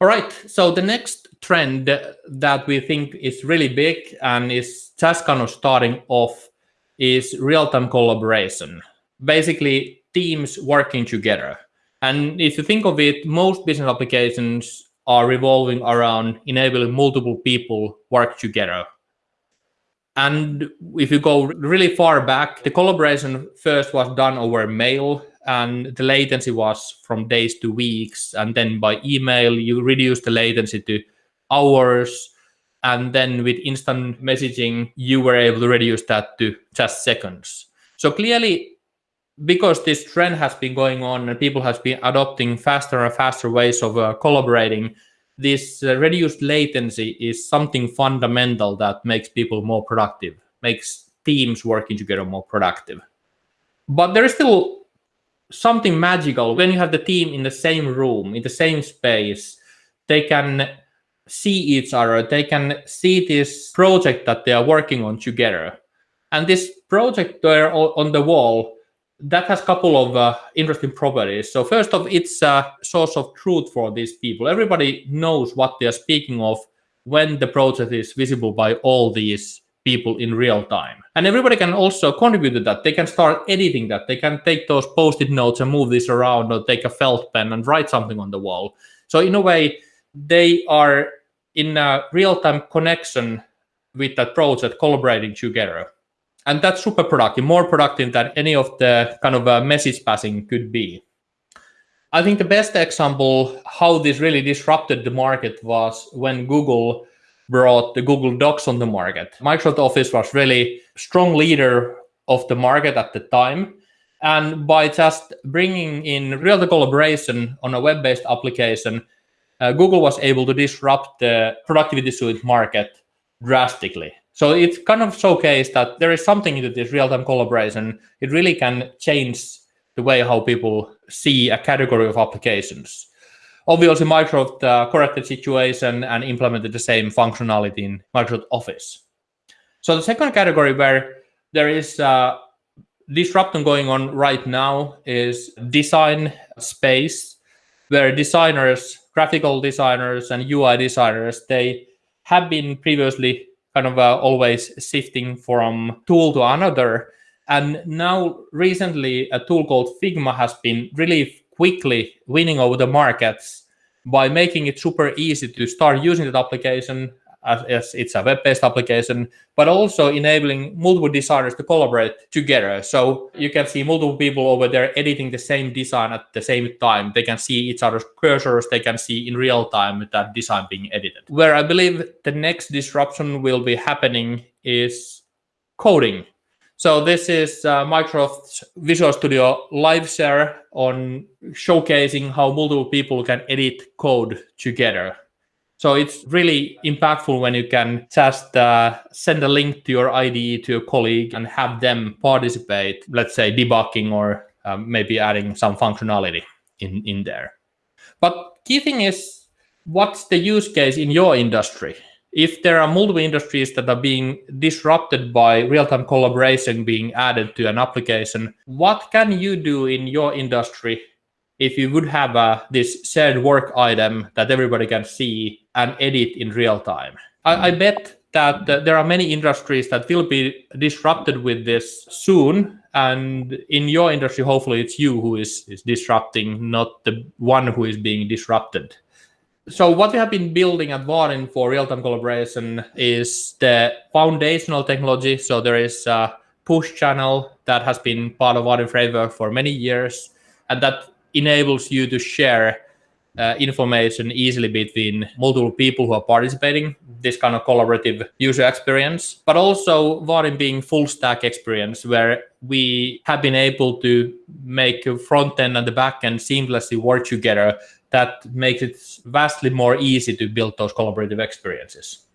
All right, so the next trend that we think is really big and is just kind of starting off is real-time collaboration. Basically, teams working together. And if you think of it, most business applications are revolving around enabling multiple people work together. And if you go really far back, the collaboration first was done over mail and the latency was from days to weeks. And then by email, you reduce the latency to hours. And then with instant messaging, you were able to reduce that to just seconds. So clearly, because this trend has been going on and people have been adopting faster and faster ways of uh, collaborating, this uh, reduced latency is something fundamental that makes people more productive, makes teams working together more productive. But there is still something magical when you have the team in the same room, in the same space, they can see each other, they can see this project that they are working on together. And this project there on the wall that has a couple of uh, interesting properties. So first of, it's a source of truth for these people. Everybody knows what they are speaking of when the project is visible by all these people in real time. And everybody can also contribute to that. They can start editing that. They can take those post-it notes and move this around or take a felt pen and write something on the wall. So in a way, they are in a real-time connection with that project, collaborating together and that's super productive, more productive than any of the kind of uh, message passing could be. I think the best example how this really disrupted the market was when Google brought the Google Docs on the market. Microsoft Office was really strong leader of the market at the time. And by just bringing in real collaboration on a web-based application, uh, Google was able to disrupt the productivity suite market drastically. So it's kind of showcased that there is something into this real-time collaboration. It really can change the way how people see a category of applications. Obviously, Microsoft uh, corrected situation and implemented the same functionality in Microsoft Office. So the second category where there is uh, disruption going on right now is design space, where designers, graphical designers and UI designers, they have been previously kind of uh, always shifting from tool to another. And now recently, a tool called Figma has been really quickly winning over the markets by making it super easy to start using that application as, as it's a web-based application, but also enabling multiple designers to collaborate together. So you can see multiple people over there editing the same design at the same time. They can see each other's cursors. They can see in real time that design being edited. Where I believe the next disruption will be happening is coding. So this is uh, Microsoft's Visual Studio Live Share on showcasing how multiple people can edit code together. So it's really impactful when you can just uh, send a link to your IDE to a colleague and have them participate, let's say debugging or um, maybe adding some functionality in, in there. But key thing is, what's the use case in your industry? If there are multiple industries that are being disrupted by real-time collaboration being added to an application, what can you do in your industry if you would have uh, this shared work item that everybody can see and edit in real time. I, I bet that uh, there are many industries that will be disrupted with this soon. And in your industry, hopefully it's you who is, is disrupting, not the one who is being disrupted. So what we have been building at Vaadin for real-time collaboration is the foundational technology. So there is a push channel that has been part of Vaadin framework for many years. And that enables you to share uh, information easily between multiple people who are participating this kind of collaborative user experience but also Vaadin being full stack experience where we have been able to make front end and the back end seamlessly work together that makes it vastly more easy to build those collaborative experiences.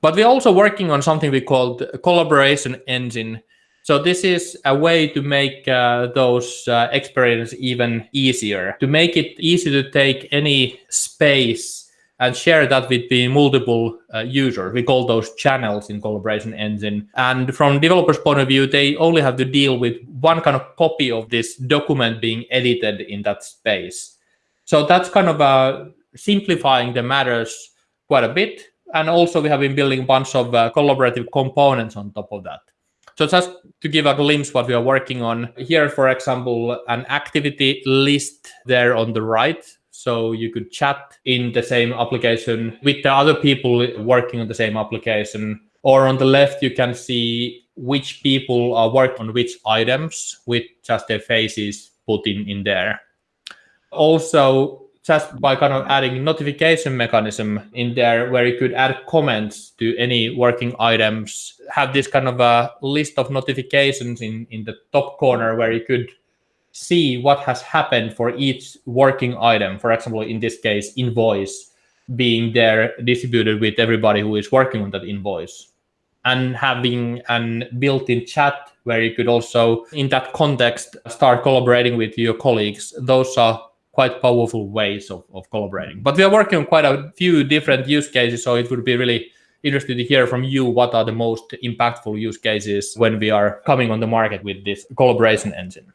But we're also working on something we called collaboration engine so this is a way to make uh, those uh, experiences even easier, to make it easy to take any space and share that between multiple uh, users. We call those channels in Collaboration Engine. And from developers' point of view, they only have to deal with one kind of copy of this document being edited in that space. So that's kind of a simplifying the matters quite a bit. And also we have been building a bunch of uh, collaborative components on top of that. So just to give a glimpse what we are working on here, for example, an activity list there on the right. So you could chat in the same application with the other people working on the same application. Or on the left, you can see which people are working on which items with just their faces put in, in there. Also, just by kind of adding notification mechanism in there where you could add comments to any working items, have this kind of a list of notifications in, in the top corner where you could see what has happened for each working item. For example, in this case, invoice being there distributed with everybody who is working on that invoice and having an built-in chat where you could also, in that context, start collaborating with your colleagues. Those are quite powerful ways of, of collaborating. But we are working on quite a few different use cases, so it would be really interesting to hear from you what are the most impactful use cases when we are coming on the market with this collaboration engine.